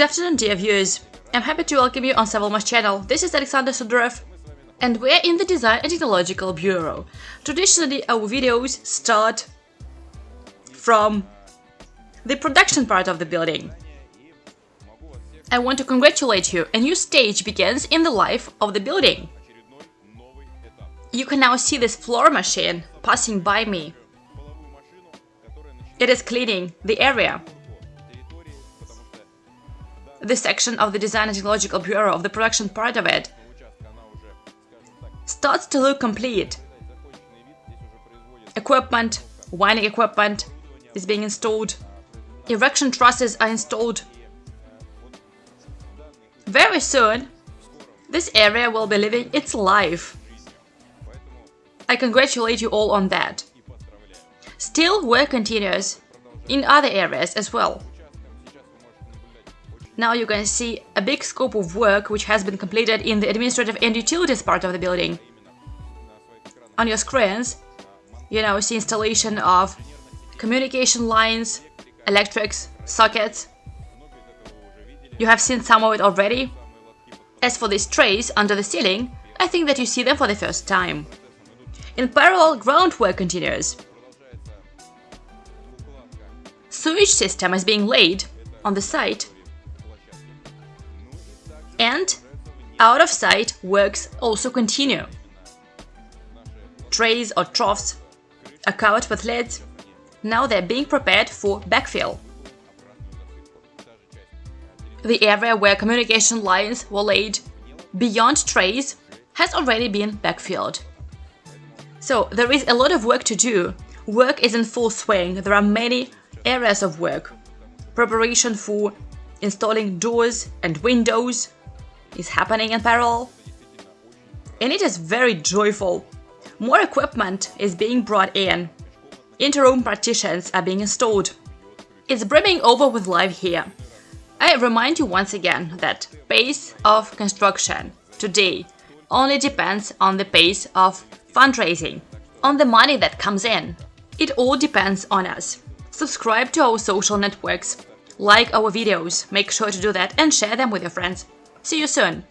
afternoon, dear viewers. I'm happy to welcome you on Savalma's channel. This is Alexander Sudarev, and we're in the Design and Technological Bureau. Traditionally, our videos start from the production part of the building. I want to congratulate you, a new stage begins in the life of the building. You can now see this floor machine passing by me. It is cleaning the area. This section of the Design and Technological Bureau of the production part of it starts to look complete. Equipment, winding equipment is being installed. Erection trusses are installed. Very soon, this area will be living its life. I congratulate you all on that. Still, work continues in other areas as well. Now you can see a big scope of work which has been completed in the administrative and utilities part of the building. On your screens, you now see installation of communication lines, electrics, sockets. You have seen some of it already. As for these trays under the ceiling, I think that you see them for the first time. In parallel, groundwork continues. Sewage system is being laid on the site and out of sight works also continue. Trays or troughs are covered with lids. Now they're being prepared for backfill. The area where communication lines were laid beyond trays has already been backfilled. So there is a lot of work to do. Work is in full swing. There are many areas of work. Preparation for installing doors and windows is happening in parallel. And it is very joyful. More equipment is being brought in. Interroom partitions are being installed. It's brimming over with life here. I remind you once again that pace of construction today only depends on the pace of fundraising, on the money that comes in. It all depends on us. Subscribe to our social networks, like our videos, make sure to do that and share them with your friends. See you soon!